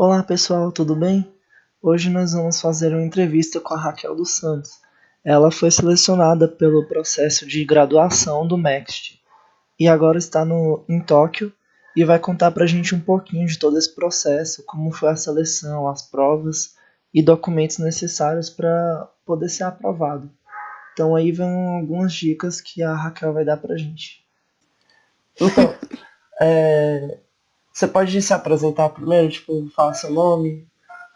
Olá pessoal, tudo bem? Hoje nós vamos fazer uma entrevista com a Raquel dos Santos. Ela foi selecionada pelo processo de graduação do MEXT e agora está no, em Tóquio e vai contar para a gente um pouquinho de todo esse processo, como foi a seleção, as provas e documentos necessários para poder ser aprovado. Então aí vão algumas dicas que a Raquel vai dar para a gente. Então, é, você pode se apresentar primeiro, tipo, falar seu nome,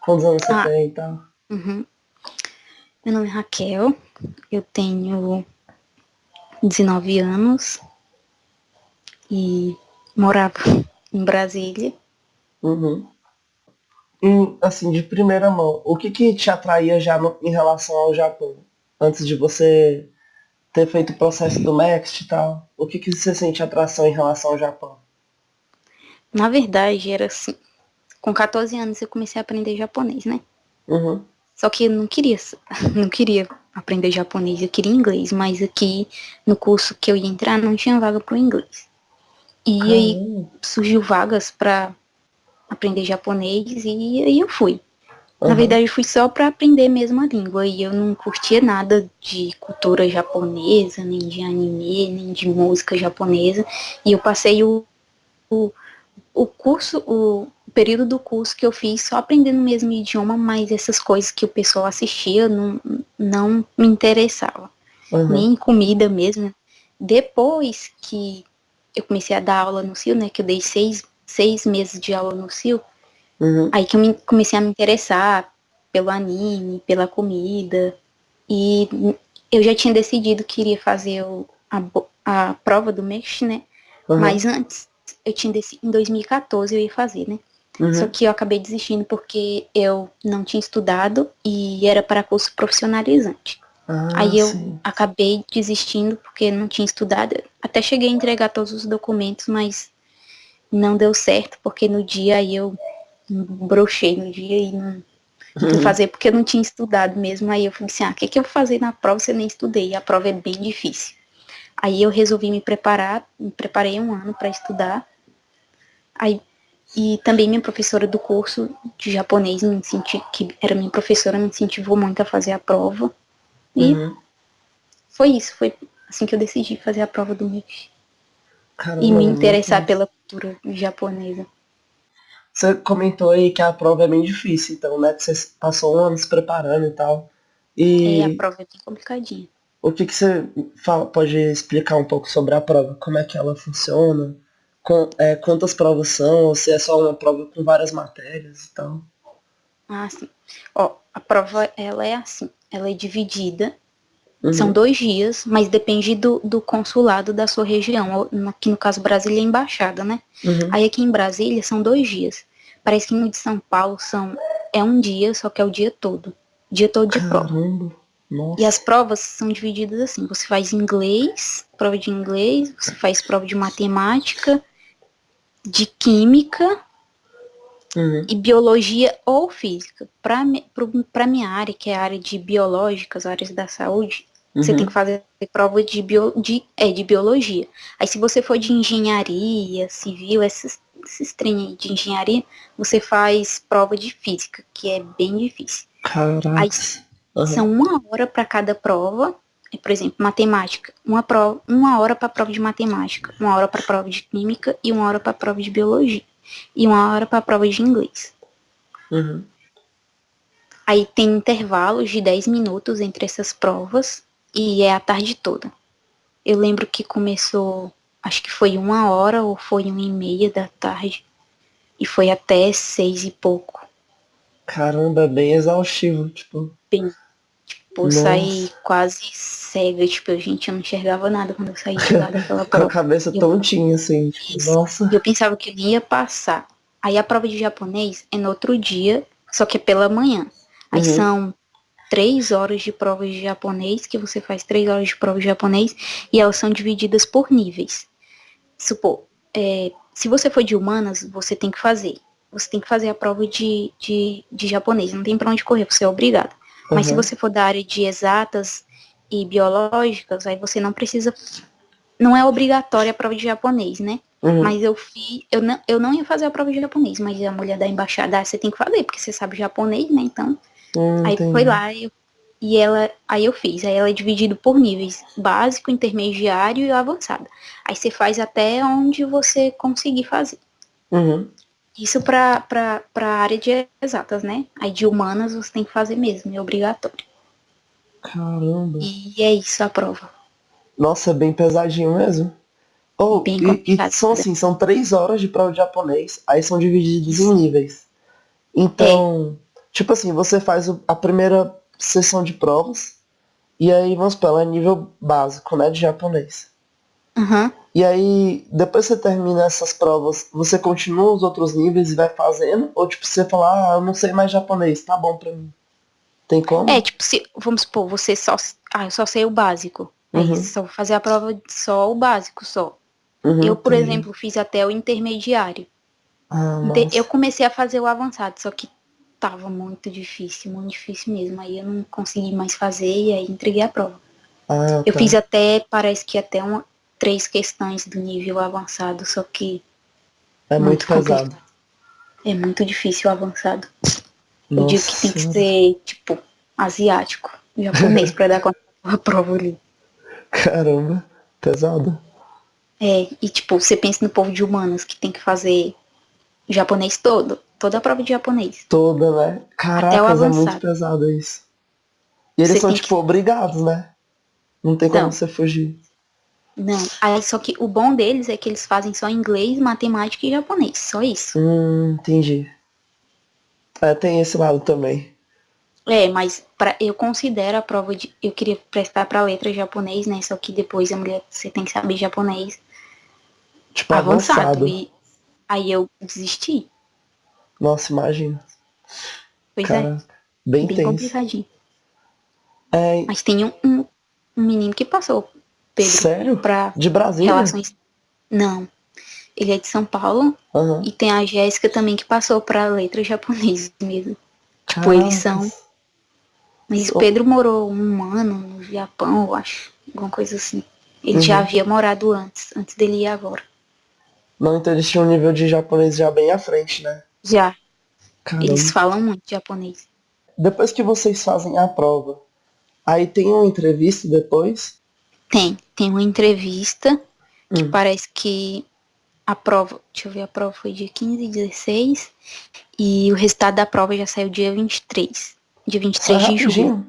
quantos anos você ah, tem e tal. Uhum. Meu nome é Raquel, eu tenho 19 anos e morava em Brasília. Uhum. E, assim, de primeira mão, o que que te atraía já no, em relação ao Japão? Antes de você ter feito o processo do Next e tal, o que que você sente atração em relação ao Japão? Na verdade, era assim. Com 14 anos eu comecei a aprender japonês, né? Uhum. Só que eu não queria, não queria aprender japonês, eu queria inglês, mas aqui no curso que eu ia entrar não tinha vaga para o inglês. E Caramba. aí surgiu vagas para aprender japonês e aí eu fui. Uhum. Na verdade, eu fui só para aprender mesmo a língua e eu não curtia nada de cultura japonesa, nem de anime, nem de música japonesa. E eu passei o, o o curso, o período do curso que eu fiz só aprendendo o mesmo idioma, mas essas coisas que o pessoal assistia não, não me interessava. Uhum. Nem comida mesmo. Depois que eu comecei a dar aula no CIO, né, que eu dei seis, seis meses de aula no CIO, uhum. aí que eu me, comecei a me interessar pelo anime, pela comida, e eu já tinha decidido que iria fazer o, a, a prova do MEX, né, uhum. mas antes eu tinha em 2014 eu ia fazer, né? Uhum. Só que eu acabei desistindo porque eu não tinha estudado e era para curso profissionalizante. Ah, Aí eu sim. acabei desistindo porque não tinha estudado. Até cheguei a entregar todos os documentos, mas não deu certo porque no dia aí eu brochei no dia e não, não uhum. fazer porque eu não tinha estudado mesmo. Aí eu falei assim, ah, o que, que eu vou fazer na prova se eu nem estudei? A prova é bem difícil. Aí eu resolvi me preparar, me preparei um ano para estudar. Aí, e também minha professora do curso de japonês, me senti, que era minha professora, me incentivou muito a fazer a prova. E uhum. foi isso, foi assim que eu decidi fazer a prova do MEF. e me interessar pela cultura japonesa. Você comentou aí que a prova é bem difícil, então, né? Você passou um ano se preparando e tal. E... É, a prova é bem complicadinha. O que, que você fala, pode explicar um pouco sobre a prova? Como é que ela funciona? Com, é, quantas provas são? Ou se é só uma prova com várias matérias e tal? Ah, sim. Ó, a prova, ela é assim. Ela é dividida. Uhum. São dois dias, mas depende do, do consulado da sua região. Aqui no caso, Brasília é embaixada, né? Uhum. Aí aqui em Brasília são dois dias. Parece que no de São Paulo são, é um dia, só que é o dia todo. Dia todo de Caramba. prova. Nossa. E as provas são divididas assim, você faz inglês, prova de inglês, você faz prova de matemática, de química uhum. e biologia ou física. Para minha área, que é a área de biológicas, áreas da saúde, uhum. você tem que fazer prova de, bio, de, é, de biologia. Aí se você for de engenharia, civil, esses, esses treinos de engenharia, você faz prova de física, que é bem difícil. Caraca. Aí, Uhum. São uma hora para cada prova. Por exemplo, matemática, uma, prova, uma hora para a prova de matemática, uma hora para a prova de química e uma hora para a prova de biologia. E uma hora para a prova de inglês. Uhum. Aí tem intervalos de 10 minutos entre essas provas e é a tarde toda. Eu lembro que começou, acho que foi uma hora ou foi uma e meia da tarde. E foi até seis e pouco. Caramba, bem exaustivo, tipo. Bem Tipo, Nossa. saí quase cega, tipo, a gente não enxergava nada quando eu saí de lá daquela prova. Com a cabeça eu, tontinha, assim, tipo, nossa. Eu pensava que eu ia passar. Aí a prova de japonês é no outro dia, só que é pela manhã. Aí uhum. são três horas de provas de japonês, que você faz três horas de prova de japonês, e elas são divididas por níveis. Supor, é, se você for de humanas, você tem que fazer. Você tem que fazer a prova de, de, de japonês, não tem pra onde correr, você é obrigado. Mas se você for da área de exatas e biológicas, aí você não precisa. Não é obrigatória a prova de japonês, né? Uhum. Mas eu fiz, eu não, eu não ia fazer a prova de japonês, mas a mulher da embaixada, ah, você tem que fazer, porque você sabe japonês, né? Então. Hum, aí foi lá, eu, e ela, aí eu fiz, aí ela é dividido por níveis, básico, intermediário e avançado. Aí você faz até onde você conseguir fazer. Uhum. Isso para a área de exatas, né? Aí de humanas você tem que fazer mesmo, é obrigatório. Caramba. E é isso a prova. Nossa, é bem pesadinho mesmo. Oh, e, e são assim, são três horas de prova de japonês, aí são divididos em níveis. Então, é. tipo assim, você faz a primeira sessão de provas, e aí, vamos supor, ela é nível básico, né, de japonês. Uhum. E aí, depois que você termina essas provas, você continua os outros níveis e vai fazendo? Ou tipo, você fala, ah, eu não sei mais japonês, tá bom pra mim. Tem como? É, tipo, se, vamos supor, você só. Ah, eu só sei o básico. Uhum. Aí só fazer a prova só o básico só. Uhum, eu, por exemplo, fiz até o intermediário. Ah, eu comecei a fazer o avançado, só que tava muito difícil, muito difícil mesmo. Aí eu não consegui mais fazer e aí entreguei a prova. Ah, eu tá. fiz até, parece que até uma, três questões do nível avançado, só que. É muito, muito pesado. É muito difícil o avançado. Nossa. Eu digo que tem que ser, tipo, asiático, japonês, pra dar conta da prova ali. Caramba, pesado. É, e tipo, você pensa no povo de humanas que tem que fazer japonês todo, toda a prova de japonês. Toda, né? Caraca, é muito pesado isso. E eles você são, tipo, que... obrigados, né? Não tem como não. você fugir. Não, aí só que o bom deles é que eles fazem só inglês, matemática e japonês, só isso. Hum, entendi. É, tem esse lado também. É, mas pra, eu considero a prova de. Eu queria prestar pra letra japonês, né? Só que depois a mulher, você tem que saber japonês. Tipo, avançado. avançado. E aí eu desisti. Nossa, imagina. Pois é. Caraca, é. Bem, bem tenso. complicadinho. É... Mas tem um, um, menino que passou, Pedro. Sério? Pra de Brasília? Relações... Não. Ele é de São Paulo. Uhum. E tem a Jéssica também que passou pra letra japonês mesmo. Tipo, eles são. Mas o Pedro morou um ano no Japão, eu acho. Alguma coisa assim. Ele uhum. já havia morado antes, antes dele ir agora. Não, então eles tinham um nível de japonês já bem à frente, né? Já. Caramba. Eles falam muito japonês. Depois que vocês fazem a prova, aí tem uma entrevista depois? Tem, tem uma entrevista que hum. parece que a prova, deixa eu ver, a prova foi dia 15 e 16 e o resultado da prova já saiu dia 23. Dia 23 de julho.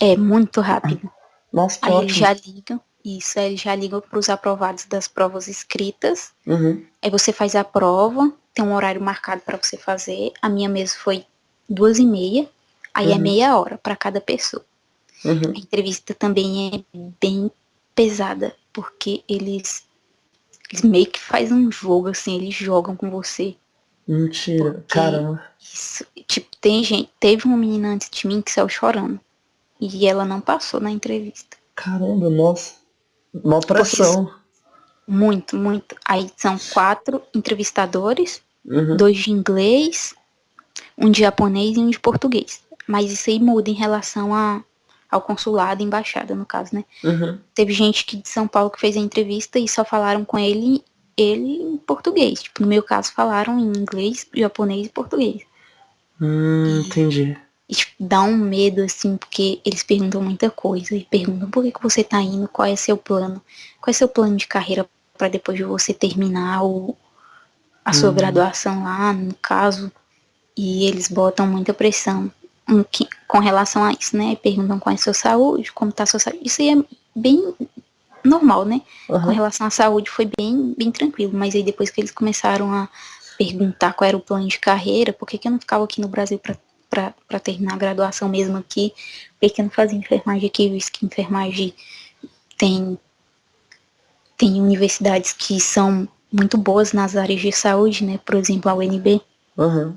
É muito rápido. Nossa, Aí ótimo. eles já ligam, isso, aí eles já ligam para os aprovados das provas escritas. Uhum. Aí você faz a prova, tem um horário marcado para você fazer. A minha mesa foi duas e meia, aí é uhum. é meia hora para cada pessoa. Uhum. A entrevista também é bem pesada, porque eles, eles meio que fazem um jogo, assim, eles jogam com você. Mentira, porque caramba. Isso, tipo, tem gente, teve uma menina antes de mim que saiu chorando. E ela não passou na entrevista. Caramba, nossa. Uma pressão. Muito, muito. Aí são quatro entrevistadores, uhum. dois de inglês, um de japonês e um de português. Mas isso aí muda em relação a, ao consulado, embaixada, no caso, né? Uhum. Teve gente que de São Paulo que fez a entrevista e só falaram com ele, ele em português. Tipo, no meu caso, falaram em inglês, japonês e português. Hum, entendi. E, tipo, dá um medo, assim, porque eles perguntam muita coisa. E perguntam por que, que você tá indo, qual é seu plano, qual é seu plano de carreira para depois de você terminar o, a sua uhum. graduação lá, no caso, e eles botam muita pressão um, que, com relação a isso, né? Perguntam qual é a sua saúde, como tá a sua saúde. Isso aí é bem normal, né? Uhum. Com relação à saúde foi bem, bem tranquilo, mas aí depois que eles começaram a perguntar qual era o plano de carreira, por que, que eu não ficava aqui no Brasil para terminar a graduação mesmo aqui, por que, que eu não fazia enfermagem aqui, visto que enfermagem tem tem universidades que são muito boas nas áreas de saúde, né? Por exemplo, a UNB. Uhum.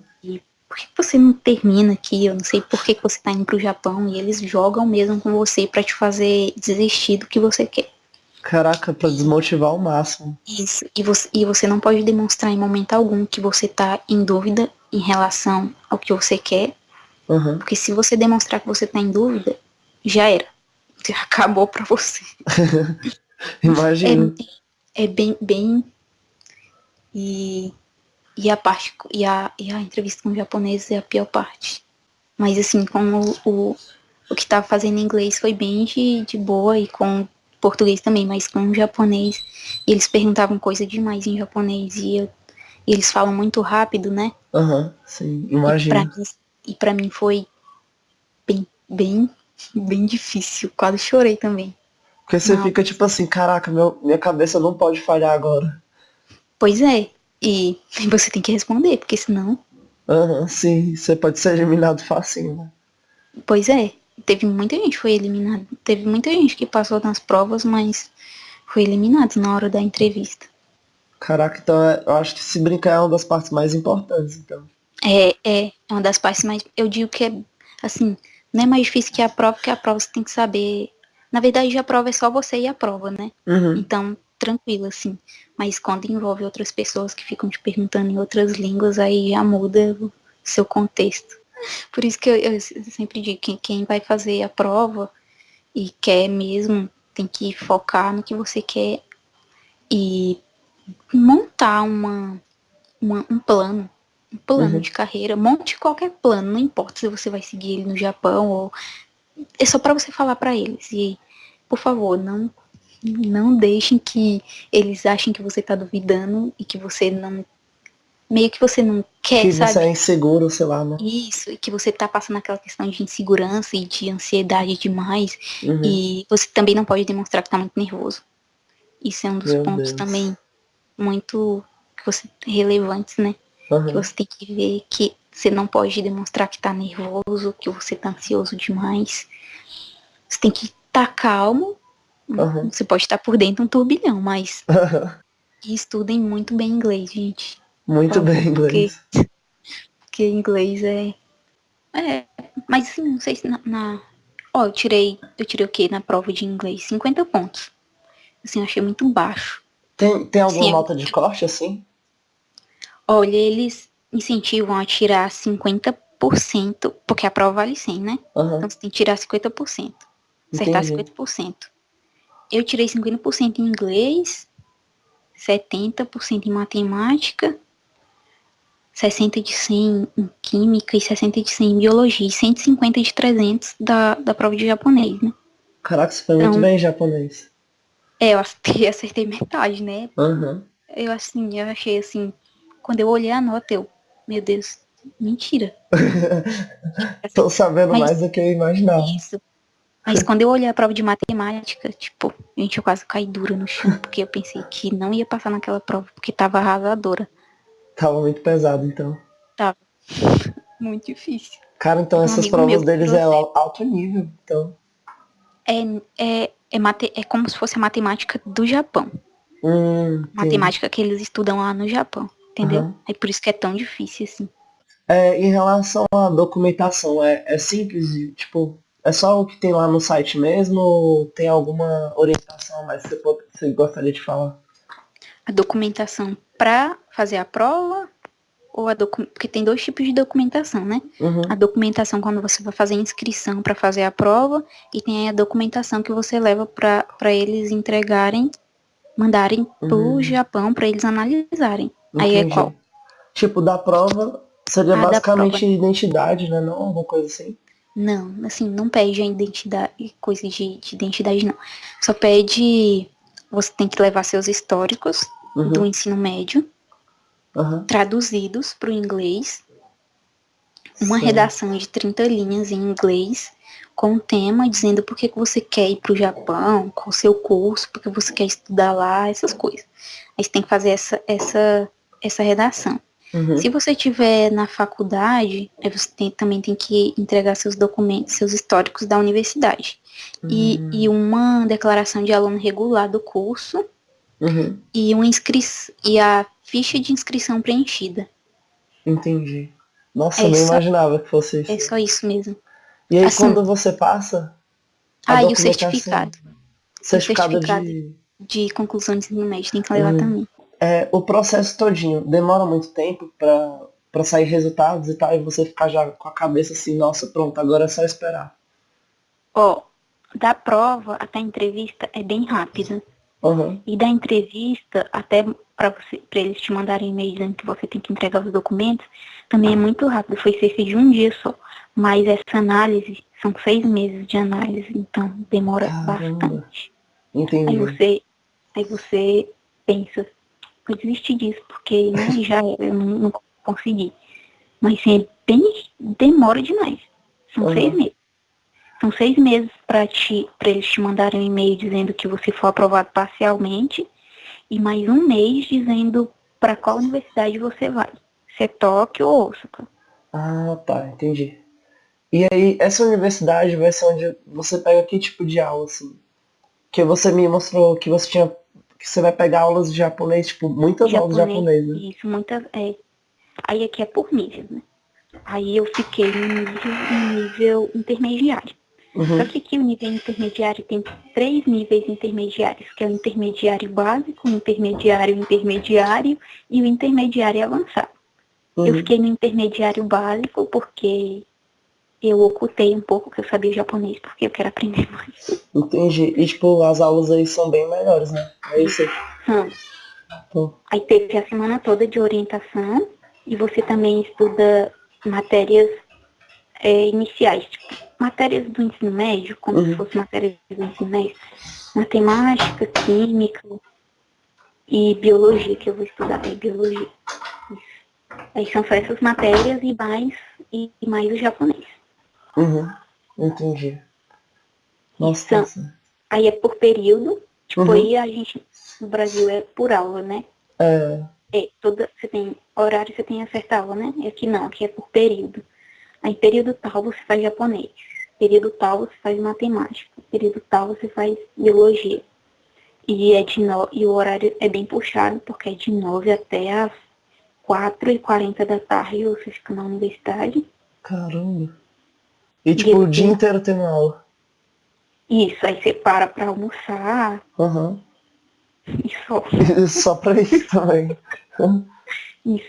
Por que você não termina aqui? Eu não sei por que você está indo para o Japão e eles jogam mesmo com você para te fazer desistir do que você quer. Caraca, para desmotivar ao máximo. Isso. E você, e você não pode demonstrar em momento algum que você está em dúvida em relação ao que você quer. Uhum. Porque se você demonstrar que você está em dúvida, já era. Já acabou para você. Imagina. É, é, bem, bem, E, e a parte e a, e a entrevista com o japonês é a pior parte. Mas assim, como o, o que tava fazendo em inglês foi bem de, de boa e com português também, mas com o japonês, eles perguntavam coisa demais em japonês e, eu, e eles falam muito rápido, né? Aham, uhum, sim, imagina. E pra, mim, e mim foi bem, bem, bem difícil. Quase chorei também. Porque você não. fica tipo assim, caraca, meu, minha cabeça não pode falhar agora. Pois é. E você tem que responder, porque senão. Aham, uhum, sim. Você pode ser eliminado facinho, né? Pois é. Teve muita gente que foi eliminada. Teve muita gente que passou nas provas, mas foi eliminado na hora da entrevista. Caraca, então é, eu acho que se brincar é uma das partes mais importantes, então. É, é, é uma das partes mais. Eu digo que é assim, não é mais difícil que a prova, porque a prova você tem que saber. Na verdade, a prova é só você e a prova, né? Uhum. Então, tranquilo, assim. Mas quando envolve outras pessoas que ficam te perguntando em outras línguas, aí já muda o seu contexto. Por isso que eu, eu sempre digo que quem vai fazer a prova e quer mesmo, tem que focar no que você quer e montar uma, uma um plano um plano uhum. de carreira, monte qualquer plano, não importa se você vai seguir ele no Japão ou é só para você falar para eles e por favor, não não deixem que eles achem que você tá duvidando e que você não meio que você não quer, que sabe? você é inseguro, sei lá, né? Isso, e que você tá passando aquela questão de insegurança e de ansiedade demais. Uhum. E você também não pode demonstrar que tá muito nervoso. Isso é um dos Meu pontos Deus. também muito que você relevantes, né? Uhum. Que você tem que ver que você não pode demonstrar que tá nervoso, que você tá ansioso demais. Você tem que estar tá calmo. Uhum. Você pode estar por dentro um turbilhão, mas uhum. estudem muito bem inglês, gente. Muito então, bem inglês. Porque, porque inglês é. É. Mas assim, não sei se na. na... Ó, eu tirei. Eu tirei o quê na prova de inglês? 50 pontos. Assim, eu achei muito baixo. Tem, tem alguma Sim, nota de corte assim? Olha, eles incentivam a tirar 50%, porque a prova vale 100, né? Uhum. Então você tem que tirar 50%. Acertar Entendi. 50%. Eu tirei 50% em inglês, 70% em matemática, 60 de 100 em química e 60 de 100 em biologia, e 150 de 300 da, da prova de japonês, né? Caraca, você foi então, muito bem em japonês. É, eu acertei, acertei metade, né? Uhum. Eu assim, eu achei assim, quando eu olhei a nota, eu, meu Deus, mentira. Tô sabendo Mas, mais do que eu imaginava. Isso. Mas quando eu olhei a prova de matemática, tipo, gente, eu quase caí dura no chão, porque eu pensei que não ia passar naquela prova, porque tava arrasadora. Tava muito pesado, então. Tava. Muito difícil. Cara, então um essas provas deles é alto nível, então. É, é, é, mate, é como se fosse a matemática do Japão. Hum, matemática que eles estudam lá no Japão entendeu? Uhum. É por isso que é tão difícil, assim. É, em relação à documentação, é, é simples, tipo, é só o que tem lá no site mesmo ou tem alguma orientação mais que você, pode, você gostaria de falar? A documentação para fazer a prova ou a porque tem dois tipos de documentação, né? Uhum. A documentação quando você vai fazer inscrição para fazer a prova e tem a documentação que você leva para eles entregarem, mandarem uhum. pro Japão para eles analisarem. Aí é qual? Tipo, da prova seria ah, basicamente identidade, né? Não alguma coisa assim? Não, assim, não pede a identidade, coisa de, de identidade, não. Só pede. Você tem que levar seus históricos uhum. do ensino médio, uhum. traduzidos para o inglês. Uma Sim. redação de 30 linhas em inglês, com o tema dizendo por que, que você quer ir para o Japão, qual o seu curso, porque você quer estudar lá, essas coisas. Aí você tem que fazer essa, essa essa redação. Uhum. Se você tiver na faculdade, você tem, também tem que entregar seus documentos, seus históricos da universidade. Uhum. E, e uma declaração de aluno regular do curso uhum. e, uma inscri e a ficha de inscrição preenchida. Entendi. Nossa, é eu nem só, imaginava que fosse isso. É só isso mesmo. E aí assim, quando você passa. Ah, e o certificado. Certificado, certificado de... de conclusão de ensino médio, tem que levar uhum. também é, o processo todinho demora muito tempo para sair resultados e tal, e você ficar já com a cabeça assim, nossa, pronto, agora é só esperar. Ó, oh, da prova até a entrevista é bem rápida. Uhum. E da entrevista, até para eles te mandarem e-mail dizendo que você tem que entregar os documentos, também é muito rápido, foi cerca de um dia só. Mas essa análise são seis meses de análise, então demora Caramba. bastante. Entendi. Aí você, aí você pensa, vou desistir disso, porque né, já era, eu não, não consegui. Mas sim, é bem, demora demais. São Uhum. seis meses. São seis meses para eles te mandarem um e-mail dizendo que você foi aprovado parcialmente e mais um mês dizendo para qual universidade você vai. Se é Tóquio ou Osaka. Ah, tá, entendi. E aí, essa universidade vai ser onde você pega que tipo de aula, assim? Que você me mostrou que você tinha. Que você vai pegar aulas de japonês, tipo, muitas aulas de japonês, né? Isso, muitas. É, aí aqui é por nível, né? Aí eu fiquei no nível, no nível intermediário. Uhum. Só que aqui o nível intermediário tem três níveis intermediários, que é o intermediário básico, o intermediário intermediário e o intermediário avançado. Eu Uhum. fiquei no intermediário básico porque eu ocultei um pouco que eu sabia japonês, porque eu quero aprender mais. Entendi. E tipo, as aulas aí são bem melhores, né? É isso aí. Hum. Pô. Aí teve a semana toda de orientação e você também estuda matérias é, iniciais, tipo, matérias do ensino médio, como Uhum. se fossem matérias do ensino médio. Matemática, química e biologia, que eu vou estudar, é biologia. Isso. Aí são só essas matérias e mais, e mais o japonês. Uhum. Entendi. Nossa, Então, nossa. Aí é por período, tipo, Uhum. aí a gente, no Brasil é por aula, né? É. É, toda, você tem horário, você tem a certa aula, né? E aqui não, aqui é por período. Aí período tal você faz japonês, período tal você faz matemática, período tal você faz biologia. E, é de no... e o horário é bem puxado, porque é de 9 até as 4h40 da tarde você fica na universidade. Caramba. E tipo, o dia inteiro tendo aula. Isso, aí você para pra almoçar Aham. e só. Só pra isso também. Isso,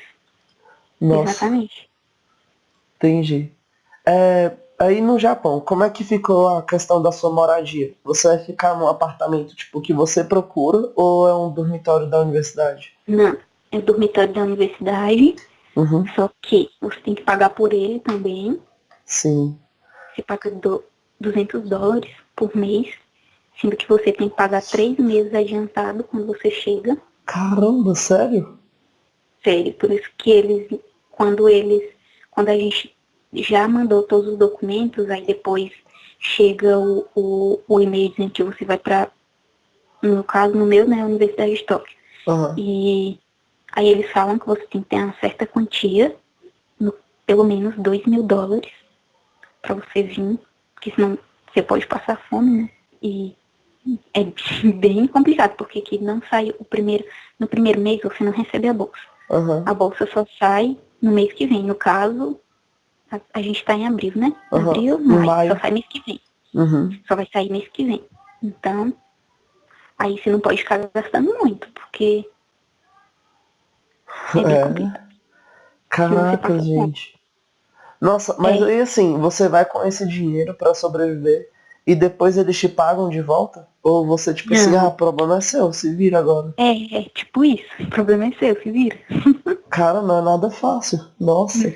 Nossa, exatamente. entendi. É, aí no Japão, como é que ficou a questão da sua moradia? Você vai ficar num apartamento tipo que você procura ou é um dormitório da universidade? Não, é o dormitório da universidade, Uhum. só que você tem que pagar por ele também. Sim. Você paga do, 200 dólares por mês, sendo que você tem que pagar três meses adiantado quando você chega. Caramba, sério? Sério, por isso que eles, quando eles, quando a gente já mandou todos os documentos, aí depois chega o, o, o e-mail dizendo que você vai para, no caso, no meu, né, a Universidade de Tóquio. Aham. E aí eles falam que você tem que ter uma certa quantia, no- pelo menos 2 mil dólares, para você vir, porque senão você pode passar fome, né? E é bem complicado, porque aqui não sai o primeiro, no primeiro mês você não recebe a bolsa. Aham. A bolsa só sai no mês que vem. No caso, a, a gente está em abril, né? Aham. Abril, maio, maio. só sai mês que vem. Uhum. Só vai sair mês que vem. Então, aí você não pode ficar gastando muito, porque é É. Caraca, fome. Nossa, mas É. aí assim, você vai com esse dinheiro pra sobreviver e depois eles te pagam de volta? Ou você, tipo assim, Não. ah, o problema é seu, se vira agora. É, é tipo isso. O problema é seu, se vira. Cara, não é nada fácil. Nossa.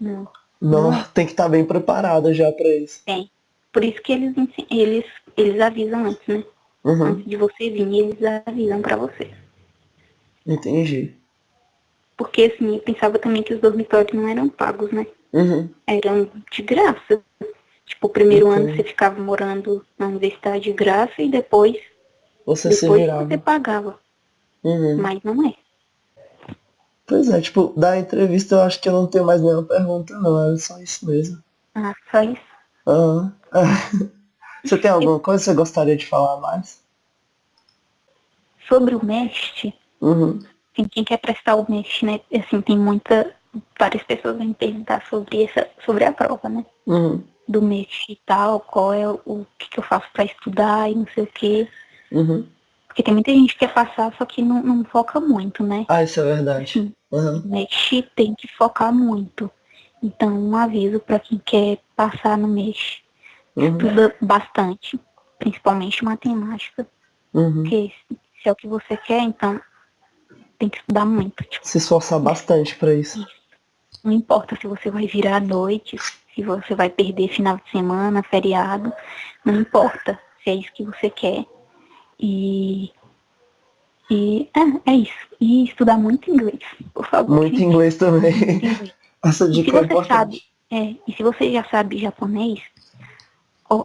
Não, Não, tem que estar bem preparada já pra isso. tem. Por isso que eles, eles, eles avisam antes, né? Uhum, Antes de você vir, eles avisam pra você. entendi. Porque assim, eu pensava também que os dormitórios não eram pagos, né? Uhum, Eram de graça. Tipo, o primeiro ano você ficava morando na universidade de graça e depois, você se depois virava. você pagava. Uhum. Mas não é. Pois é, tipo, da entrevista eu acho que eu não tenho mais nenhuma pergunta, não. Era só isso mesmo. Ah, só isso. Aham. Você tem alguma coisa que você gostaria de falar mais? Sobre o MEST, Uhum. assim, quem quer prestar o MEST, né? Assim, tem muita. Várias pessoas vêm perguntar sobre essa, sobre a prova, né? Uhum. Do MEST e tal, qual é o, o que, que eu faço pra estudar e não sei o quê. Uhum. Porque tem muita gente que quer passar, só que não, não foca muito, né? Ah, isso é verdade. Uhum. O MEST tem que focar muito. Então, um aviso para quem quer passar no MEST. Uhum. Estuda bastante, principalmente matemática. Uhum. Porque se é o que você quer, então tem que estudar muito. Tipo, Se esforçar bastante pra isso. Não importa se você vai virar à noite, se você vai perder final de semana, feriado, não importa se é isso que você quer. E, e é, é isso. E estudar muito inglês, por favor. Muito inglês também. Muito inglês. Essa E se dica é você importante. sabe, é, e se você já sabe japonês, ó,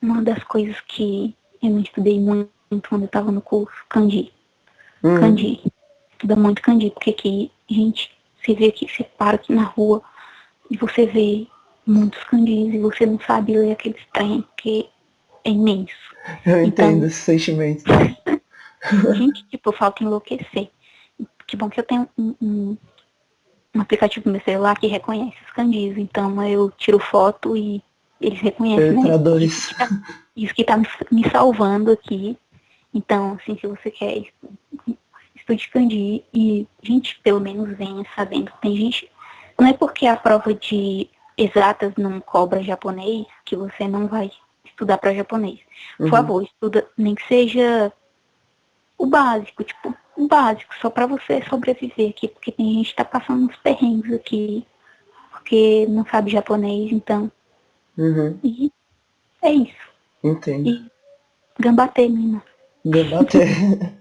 uma das coisas que eu não estudei muito quando eu estava no curso, kanji. Hum, Kanji. Estuda muito kanji, porque aqui, gente, você vê aqui, você para aqui na rua e você vê muitos kanjis e você não sabe ler aqueles trem, que é imenso. eu entendo então- esse sentimento. Gente, tipo, eu falo que enlouquecer. Que bom que eu tenho um, um, um aplicativo no meu celular que reconhece os kanjis. Então eu tiro foto e eles reconhecem, né? Isso que tá, isso que tá me, me salvando aqui. Então, assim, se você quer estu- estude kanji e, gente, pelo menos venha sabendo. Tem gente. Não é porque a prova de exatas não cobra japonês que você não vai estudar para japonês. Por Uhum. favor, estuda, nem que seja o básico, tipo, o básico, só pra você sobreviver aqui, porque tem gente que tá passando uns perrengues aqui, porque não sabe japonês, então. Uhum. E é isso. Entendo. E gambatê, menina. Debater.